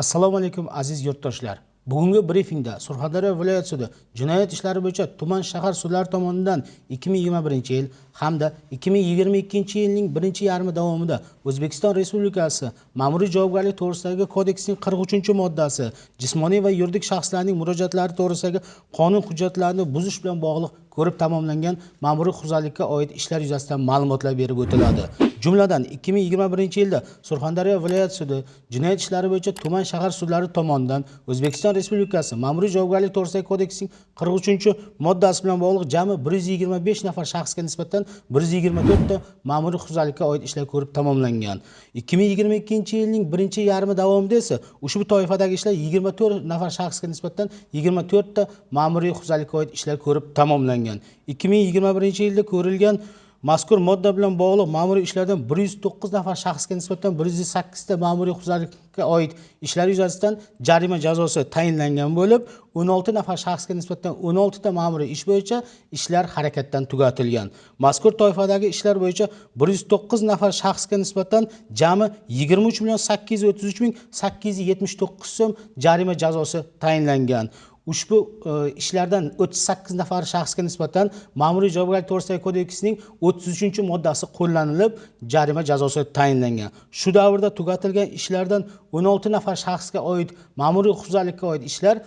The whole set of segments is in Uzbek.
assalomu alaykum aziz yurtdoshlar. Bugungi brifingda surxondaryo viloyat sudi jinoyat ishlari bo'yicha tuman shahar sudlari tomonidan 2021 yil hamda 2022 yilning birinchi yarmi davomida o'zbekiston respublikasi ma'muriy javobgarlik to'g'risidagi kodeksning 43 moddasi jismoniy va yuridik shaxslarning murojaatlari to'g'risidagi qonun hujjatlarini buzish bilan bog'liq ko'rib tamomlangan ma'muriy huquqbuzarlikka oid ishlar yuzasidan ma'lumotlar berib o'tiladi. Jumladan 2021 yilda surxondaryo viloyat sudi jinoyat ishlari bo'yicha tuman shahar sudlari tomonidan o'zbekiston respublikasi ma'muriy javobgarlik to'g'risidagi kodeksining 43 moddasi bilan bog'liq jami 125 nafar shaxsga nisbatan 124 ta ma'muriy huquqbuzarlikka oid ishlar ko'rib tamomlangan. 2022 yilning birinchi yarmi davomida esa ushbu toifadagi ishlar 24 nafar shaxsga nisbatan 24 ta ma'muriy huquqbuzarlikka oid ishlar ko'rib tamomlangan. 2021 yilda ko'rilgan mazkur modda bilan bog'liq ma'muriy ishlardan 109 nafar shaxsga nisbatan 108 ta ma'muriy huquqbuzarlikka oid ishlar yuzasidan jarima jazosi tayinlangan bo'lib 16 nafar shaxsga nisbatan 16 ta ma'muriy ish bo'yicha ishlar harakatdan tugatilgan. Mazkur toifadagi ishlar bo'yicha 109 nafar shaxsga nisbatan jami 23 million 833 ming 879 so'm jarima jazosi tayinlangan. Ushbu e, ishlardan o'ttiz sakkiz nafar shaxsga nisbatan ma'muriy javobgarlik to'g'risidagi kodeksining o'ttiz uchinchi moddasi qo'llanilib jarima jazosi tayinlangan. Shu davrda tugatilgan ishlardan o'n olti nafar shaxsga oid ma'muriy huquqbuzarlikka oid ishlar e,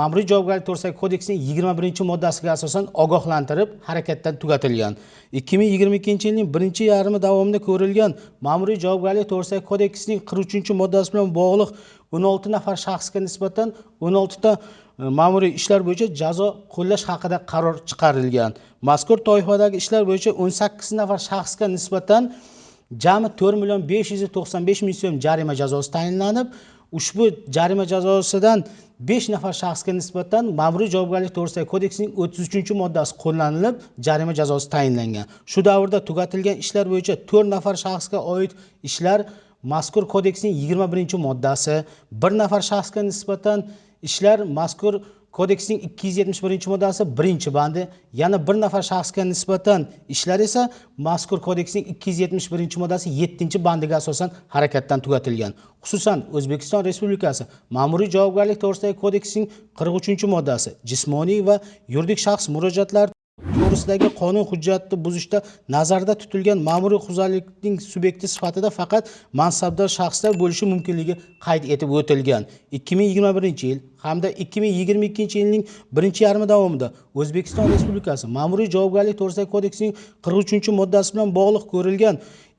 ma'muriy javobgarlik to'g'risidagi kodeksning yigirma birinchi moddasiga asosan ogohlantirib harakatdan tugatilgan. ikki ming yigirma ikkinchi yilning birinchi yarmi davomida ko'rilgan ma'muriy javobgarlik to'g'risidagi kodeksning qirq uchinchi moddasi bilan bog'liq o'n olti nafar shaxsga nisbatan o'n oltita ma'muriy ishlar bo'yicha jazo qo'llash haqida qaror chiqarilgan. Mazkur toifadagi ishlar bo'yicha o'n sakkiz nafar shaxsga nisbatan jami to'rt million besh yuz to'qson besh ming so'm jarima jazosi tayinlanib ushbu jarima jazosidan besh nafar shaxsga nisbatan ma'muriy javobgarlik to'g'risidagi kodeksning o'ttiz uchinchi moddasi qo'llanilib jarima jazosi tayinlangan. Shu davrda tugatilgan ishlar bo'yicha to'rt nafar shaxsga oid ishlar mazkur kodeksning yigirma birinchi moddasi. Bir nafar shaxsga nisbatan ishlar mazkur kodeksning ikki yuz yetmish birinchi moddasi birinchi bandi. Yana bir nafar shaxsga nisbatan ishlar esa mazkur kodeksning ikki yuz yetmish birinchi moddasi yettinchi bandiga asosan harakatdan tugatilgan. Xususan o'zbekiston respublikasi ma'muriy javobgarlik to'g'risidagi kodeksning qirq uchinchi moddasi jismoniy va yuridik shaxs murojaatlari to'g'risidagi qonun hujjatni buzishda nazarda tutilgan ma'muriy huquqbuzarlikning subyekti sifatida faqat mansabdor shaxslar bo'lishi mumkinligi qayd etib o'tilgan. ikki ming yigirma birinchi yil hamda ikki ming yigirma ikkinchi yilning birinchi yarmi davomida o'zbekiston respublikasi ma'muriy javobgarlik to'g'risidagi kodeksining qirq uchinchi moddasi bilan bog'liq ko'rilgan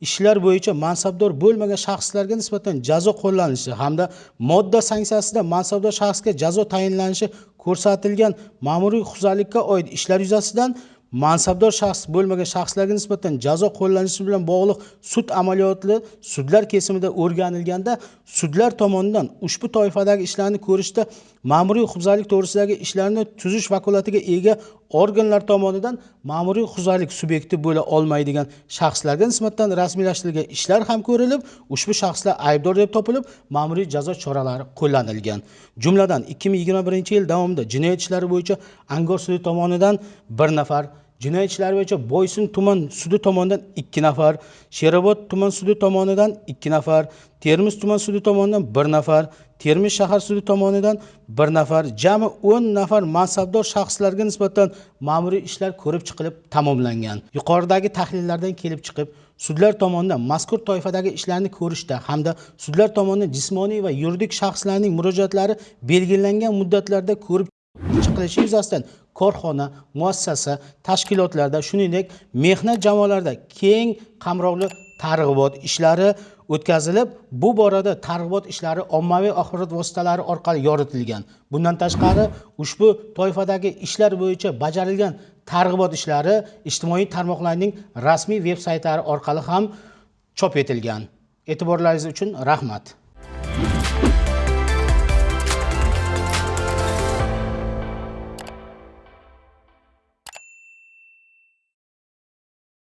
ishlar bo'yicha mansabdor bo'lmagan shaxslarga nisbatan jazo qo'llanishi hamda modda sanksiyasida mansabdor shaxsga jazo tayinlanishi ko'rsatilgan ma'muriy huquqbuzarlikka oid ishlar yuzasidan mansabdor shaxs bo'lmagan shaxslarga nisbatan jazo qo'llanishi bilan bog'liq sud amaliyoti sudlar kesimida o'rganilganda sudlar tomonidan ushbu toifadagi ishlarni ko'rishda ma'muriy huquqbuzarlik to'g'risidagi ishlarni tuzish vakolatiga ega organlar tomonidan ma'muriy huquqbuzarlik subyekti bo'la olmaydigan shaxslarga nisbatan rasmiylashtirilgan ishlar ham ko'rilib ushbu shaxslar aybdor deb topilib ma'muriy jazo choralari qo'llanilgan. Jumladan ikki ming yigirma birinchi yil davomida jinoyat ishlari bo'yicha angor sudi tomonidan bir nafar jinoyat ishlari bo'yicha boysun tuman sudi tomonidan ikki nafar sherobod tuman sudi tomonidan ikki nafar termiz tuman sudi tomonidan bir nafar termiz shahar sudi tomonidan bir nafar jami o'n nafar mansabdor shaxslarga nisbatan ma'muriy ishlar ko'rib chiqilib tamomlangan. Yuqoridagi tahlillardan kelib chiqib sudlar tomonidan mazkur toifadagi ishlarni ko'rishda hamda sudlar tomonidan jismoniy va yuridik shaxslarning murojaatlari belgilangan muddatlarda ko'rib qilishi yuzasidan korxona muassasa tashkilotlarda shuningdek mehnat jamoalarida keng qamrovli targ'ibot ishlari o'tkazilib bu borada targ'ibot ishlari ommaviy axborot vositalari orqali yoritilgan. Bundan tashqari ushbu toifadagi ishlar bo'yicha bajarilgan targ'ibot ishlari ijtimoiy tarmoqlarning rasmiy veb saytlari orqali ham chop etilgan. E'tiborlaringiz uchun rahmat.